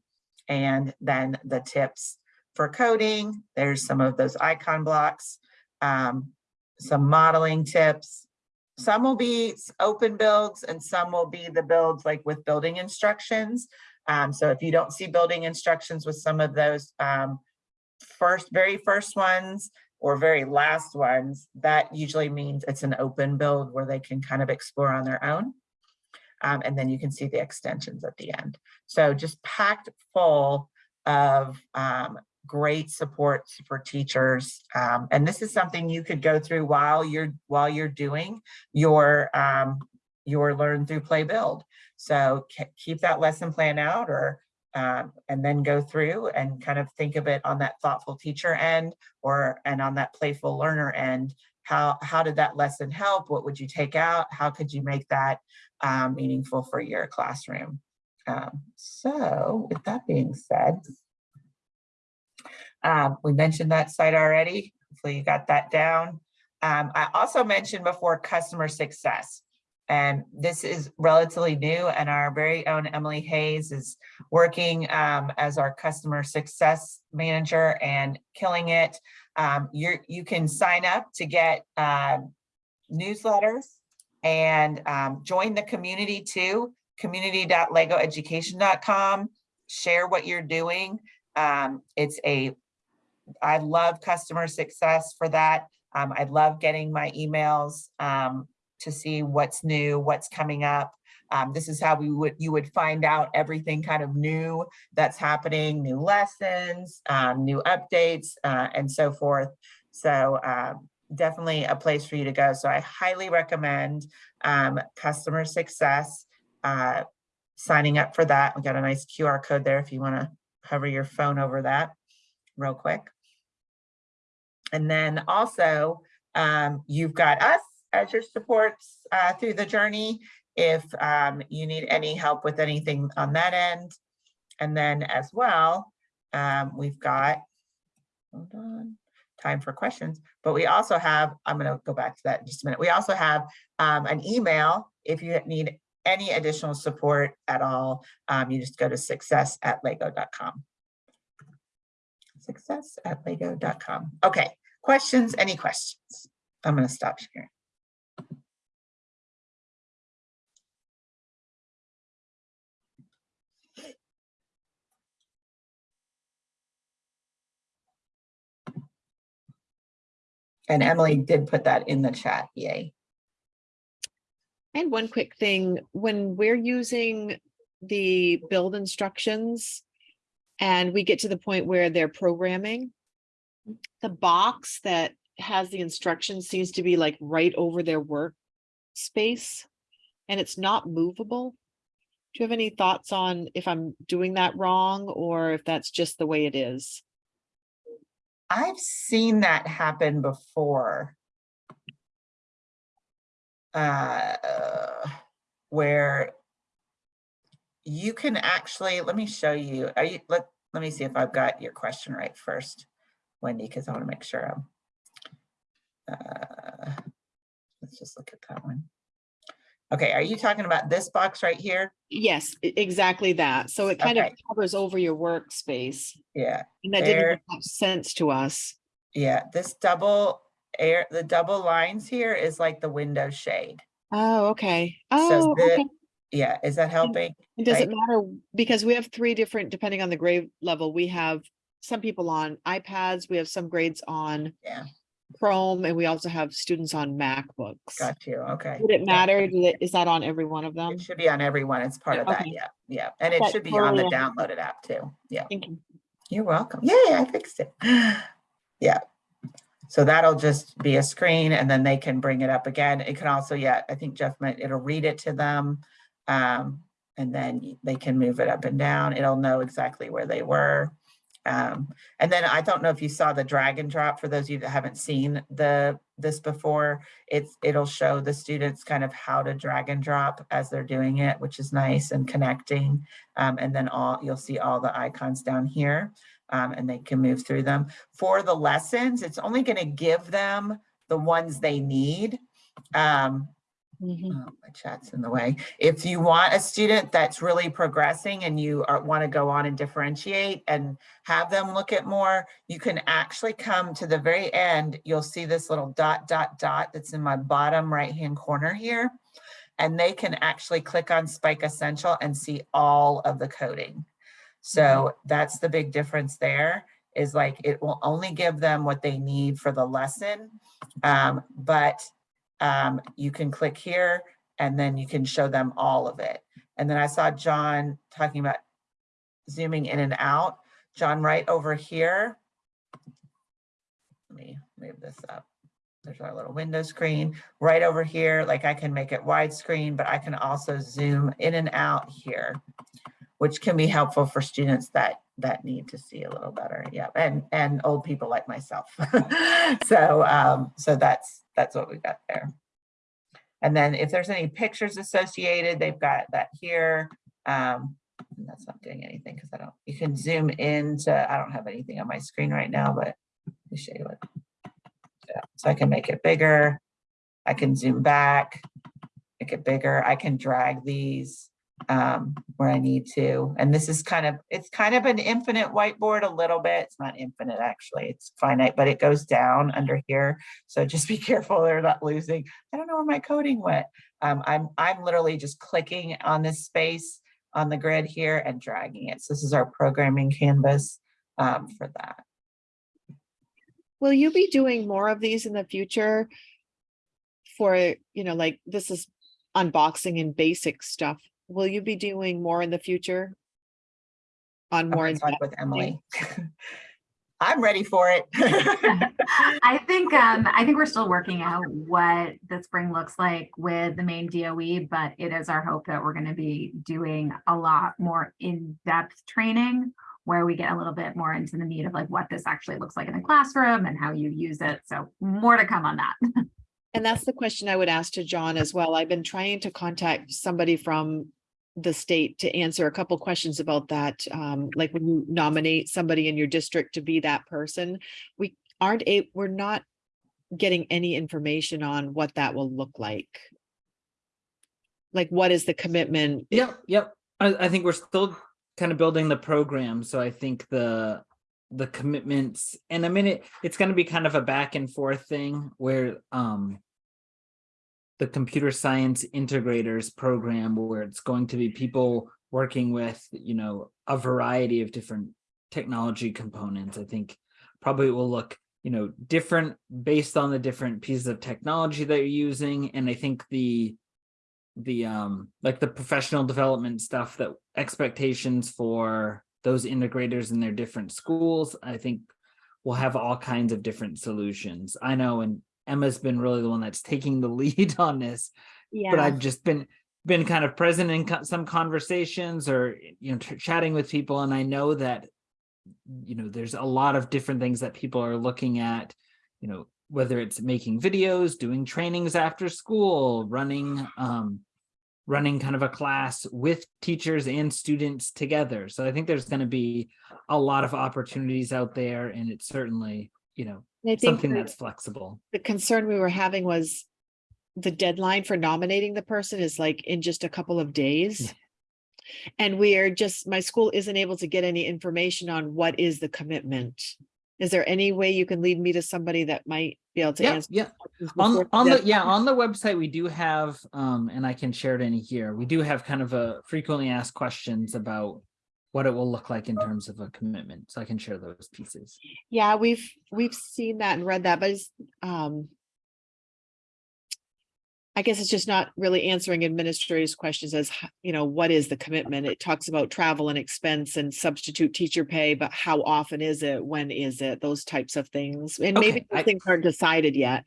and then the tips for coding. There's some of those icon blocks, um, some modeling tips. Some will be open builds and some will be the builds like with building instructions. Um, so if you don't see building instructions with some of those um, first, very first ones or very last ones, that usually means it's an open build where they can kind of explore on their own. Um, and then you can see the extensions at the end. So just packed full of um, great support for teachers. Um, and this is something you could go through while you're while you're doing your um, your learn through play build. So keep that lesson plan out or um, and then go through and kind of think of it on that thoughtful teacher end or and on that playful learner end. How, how did that lesson help? What would you take out? How could you make that um, meaningful for your classroom? Um, so with that being said, um, we mentioned that site already. Hopefully you got that down. Um, I also mentioned before customer success. And this is relatively new and our very own Emily Hayes is working um, as our customer success manager and killing it. Um, you're, you can sign up to get uh, newsletters and um, join the community too, community.legoeducation.com. Share what you're doing. Um, it's a, I love customer success for that. Um, I love getting my emails um, to see what's new, what's coming up. Um, this is how we would you would find out everything kind of new that's happening, new lessons, um, new updates, uh, and so forth. So um, definitely a place for you to go. So I highly recommend um, customer success, uh, signing up for that. We got a nice QR code there if you want to hover your phone over that real quick. And then also, um, you've got us as your supports uh, through the journey. If um, you need any help with anything on that end. And then as well, um, we've got, hold on, time for questions, but we also have, I'm gonna go back to that in just a minute. We also have um, an email if you need any additional support at all. Um, you just go to success at lego.com. Success at lego.com. Okay, questions, any questions? I'm gonna stop sharing. And Emily did put that in the chat, yay. And one quick thing, when we're using the build instructions and we get to the point where they're programming, the box that has the instructions seems to be like right over their work space and it's not movable. Do you have any thoughts on if I'm doing that wrong or if that's just the way it is? I've seen that happen before. Uh, where you can actually, let me show you, are you, let, let me see if I've got your question right first, Wendy, because I want to make sure I'm. Uh, let's just look at that one. Okay, are you talking about this box right here? Yes, exactly that. So it kind of covers over your workspace Yeah, and that didn't make much sense to us. yeah, this double air, the double lines here is like the window shade. Oh, okay. So Oh, the- okay. Yeah, is that helping? It right? matter, because we have three different, depending on the grade level, we have some people on iPads, we have some grades on Yeah. Chrome, and we also have students on MacBooks. Got you, okay. Would it Yeah. matter? It- Is that on every one of them? It should be on everyone. It's part of that, Okay. yeah, yeah. And it That should be on the downloaded app too. Yeah, Thank you. you're welcome. Yay, I fixed it. Yeah. So that'll just be a screen and then they can bring it up again. It can also, yeah, I think Jeff meant it'll read it to them. Um, and then they can move it up and down. It'll know exactly where they were. Um, and then I don't know if you saw the drag and drop for those of you that haven't seen the, this before. It's, it'll show the students kind of how to drag and drop as they're doing it, which is nice and connecting. Um, and then all, you'll see all the icons down here. Um, and they can move through them. For the lessons, it's only gonna give them the ones they need. Um, Mhm. Oh, my chat's in the way. If you want a student that's really progressing and you are, want to go on and differentiate and have them look at more, you can actually come to the very end. You'll see this little dot, dot, dot that's in my bottom right-hand corner here. And they can actually click on Spike Essential and see all of the coding. So that's the big difference there is like, it will only give them what they need for the lesson. Um, but um, you can click here and then you can show them all of it. And then I saw John talking about zooming in and out. John, right over here. Let me move this up. There's our little window screen right over here. Like I can make it widescreen, but I can also zoom in and out here, which can be helpful for students that that need to see a little better. Yeah, and and old people like myself. so um, so that's that's what we got there. And then if there's any pictures associated, they've got that here. Um, that's not doing anything because I don't, you can zoom into, I don't have anything on my screen right now, but let me show you what. Yeah, so I can make it bigger. I can zoom back, make it bigger. I can drag these um, where I need to. And this is kind of, it's kind of an infinite whiteboard a little bit. It's not infinite, actually. It's finite, but it goes down under here. So just be careful they're not losing. I don't know where my coding went. Um, I'm, I'm literally just clicking on this space on the grid here and dragging it. So this is our programming canvas um, for that. Will you be doing more of these in the future? For, you know, like this is unboxing and basic stuff. Will you be doing more in the future? On more in talk with Emily. I'm ready for it. I think, um, I think we're still working out what the spring looks like with the Maine DOE, but it is our hope that we're gonna be doing a lot more in-depth training where we get a little bit more into the meat of like what this actually looks like in the classroom and how you use it. So more to come on that. And that's the question I would ask to John as well. I've been trying to contact somebody from the state to answer a couple questions about that. Um, like when you nominate somebody in your district to be that person, we aren't a, we're not getting any information on what that will look like. Like, what is the commitment? Yep, yep. I, I think we're still kind of building the program, so I think the the commitments and I mean it it's going to be kind of a back and forth thing where um the computer science integrators program where it's going to be people working with you know a variety of different technology components. I think probably will look you know different based on the different pieces of technology that you're using. And i think the the um like the professional development stuff that expectations for those integrators in their different schools i think will have all kinds of different solutions. I know and emma's been really the one that's taking the lead on this but i've just been been kind of present in co- some conversations or you know chatting with people and i know that you know there's a lot of different things that people are looking at you know whether it's making videos doing trainings after school running um running kind of a class with teachers and students together. So i think there's going to be a lot of opportunities out there and it's certainly you know something that's flexible the concern we were having was the deadline for nominating the person is like in just a couple of days. And we are just, my school isn't able to get any information on what is the commitment. Is there any way you can lead me to somebody that might be able to yeah answer? yeah on on the yeah on the website we do have um and i can share it in here we do have kind of a frequently asked questions about what it will look like in terms of a commitment so i can share those pieces Yeah, we've, we've seen that and read that, but it's, um. I guess it's just not really answering administrators' questions as, you know, what is the commitment? It talks about travel and expense and substitute teacher pay, but how often is it? When is it? Those types of things. And maybe I- things aren't decided yet.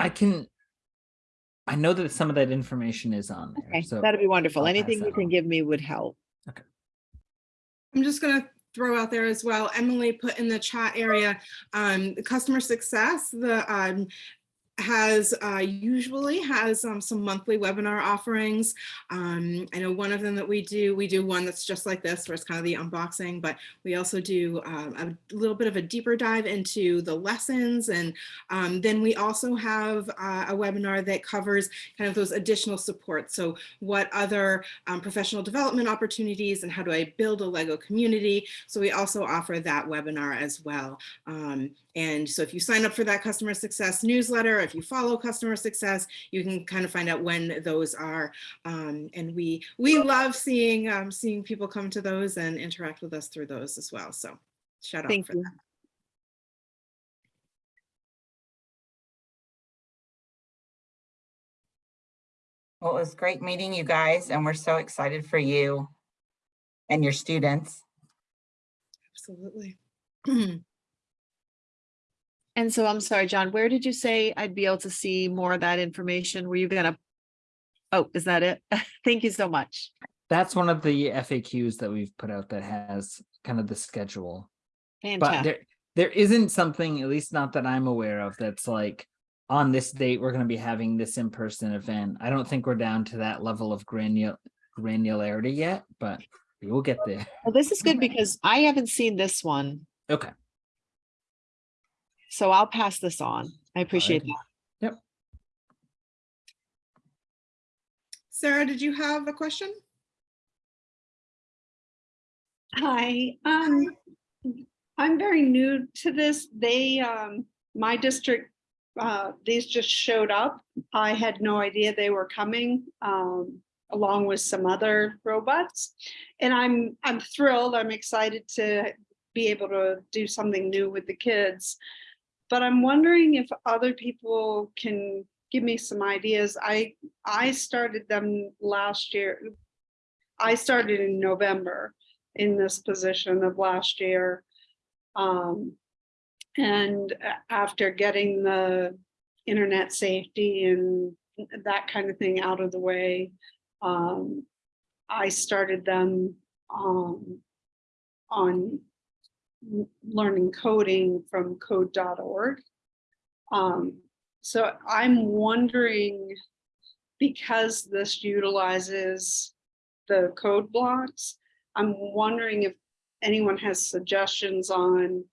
i can i know that some of that information is on there Okay, so that'd be wonderful. Anything you can on. give me would help. I'm just gonna throw out there as well, Emily put in the chat area, um, customer success, the, um, has, uh, usually has, um, some monthly webinar offerings. Um, I know one of them that we do, we do one that's just like this, where it's kind of the unboxing, but we also do, um, a little bit of a deeper dive into the lessons. And, um, then we also have, uh, a webinar that covers kind of those additional support. So what other um, professional development opportunities and how do I build a Lego community. So we also offer that webinar as well. And so if you sign up for that customer success newsletter, if you follow customer success, you can kind of find out when those are. Um, and we we love seeing um, seeing people come to those and interact with us through those as well. So shout out Thank for you. that. Well, it was great meeting you guys and we're so excited for you and your students. Absolutely. And so I'm sorry, John, where did you say I'd be able to see more of that information? Were you gonna? Oh, is that it? Thank you so much. that's one of the faqs that we've put out that has kind of the schedule Fantastic. but there there isn't something at least not that i'm aware of that's like on this date we're going to be having this in-person event i don't think we're down to that level of granul granularity yet but we will get there Well, this is good because I haven't seen this one, okay so I'll pass this on. I appreciate Alrighty. that. Yep. Sarah, did you have a question? Hi, um, I'm very new to this. They, um, my district, uh, these just showed up. I had no idea they were coming, um, along with some other robots. And I'm, I'm thrilled. I'm excited to be able to do something new with the kids. But I'm wondering if other people can give me some ideas. I, I started them last year. I started in November in this position of last year. Um, and after getting the internet safety and that kind of thing out of the way, um, I started them um, on learning coding from code.org. Um, so I'm wondering, because this utilizes the code blocks, I'm wondering if anyone has suggestions on,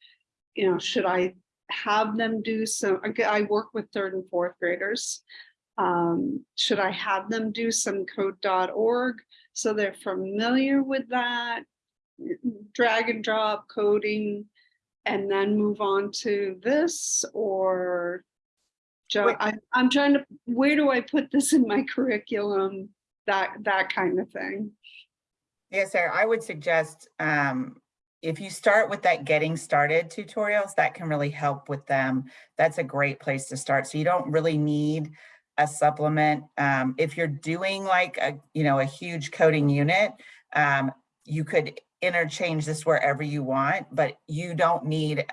you know, should I have them do some, I work with third and fourth graders. Um, should I have them do some code.org so they're familiar with that? Drag and drop coding and then move on to this or? Wait. I, I'm trying to, where do I put this in my curriculum? That, that kind of thing. Yes, sir. I would suggest, um, if you start with that getting started tutorials, that can really help with them. That's a great place to start. So you don't really need a supplement. Um, if you're doing like a, you know, a huge coding unit, um, you could interchange this wherever you want, but you don't need,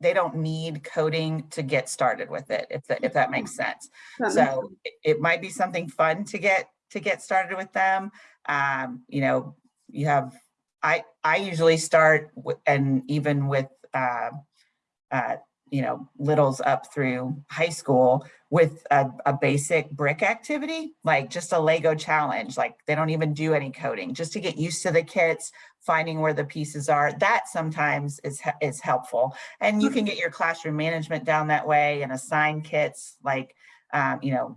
they don't need coding to get started with it, if that, if that makes sense. That makes So it, it might be something fun to get, to get started with them. Um, you know, you have, I, I usually start with, and even with, uh, uh, you know, littles up through high school with a, a basic brick activity, like just a Lego challenge, like they don't even do any coding, just to get used to the kits, finding where the pieces are. That sometimes is, is helpful. And you can get your classroom management down that way and assign kits, like, um, you know,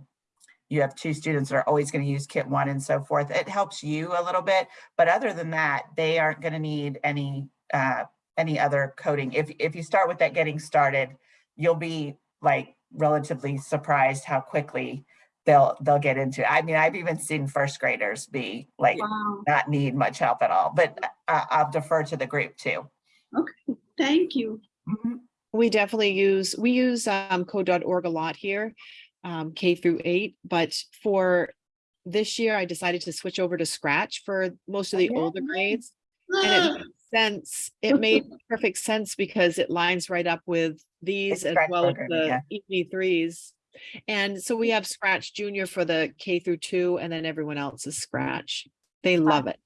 you have two students that are always going to use kit one and so forth. It helps you a little bit, but other than that, they aren't going to need any, uh, any other coding. If, if you start with that getting started, you'll be like relatively surprised how quickly they'll, they'll get into it. I mean, I've even seen first graders be like, Wow, not need much help at all, but I, I'll defer to the group too. Okay, thank you. Mhm. We definitely use, we use um code.org a lot here, um K through eight, but for this year, I decided to switch over to Scratch for most of the older grades. And it made sense, it made perfect sense because it lines right up with these as Scratch well as programming, the EV threes. And so we have Scratch Junior for the K through two, and then everyone else is Scratch. They love it.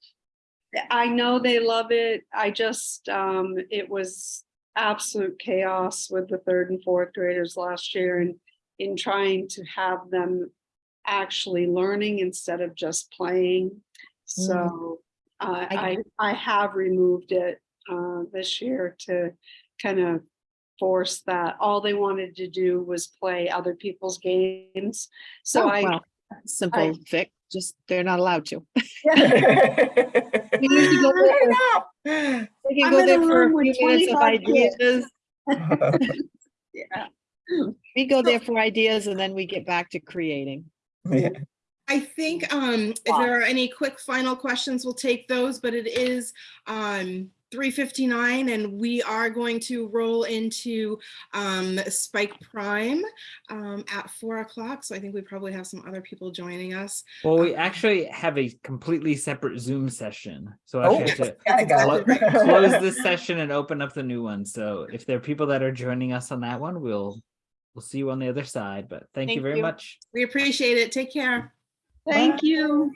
I know they love it. I just, um, it was absolute chaos with the third and fourth graders last year and in trying to have them actually learning instead of just playing. So uh, I I, I have removed it, uh, this year to kind of force that. All they wanted to do was play other people's games. So Oh, I, well, Simple fix, just they're not allowed to. We usually go I know. They can I'm go there for a few minutes of ideas. yeah. We go there for ideas and then we get back to creating. Yeah. I think um, if there are any quick final questions, we'll take those, but it is um, 3:59 and we are going to roll into um, Spike Prime um, at four o'clock. So I think we probably have some other people joining us. Well, we Um, actually have a completely separate Zoom session. So I Oh, have to gotta close this session and open up the new one. So if there are people that are joining us on that one, we'll we'll see you on the other side. But thank, you very you. much. We appreciate it. Take care. Thank you.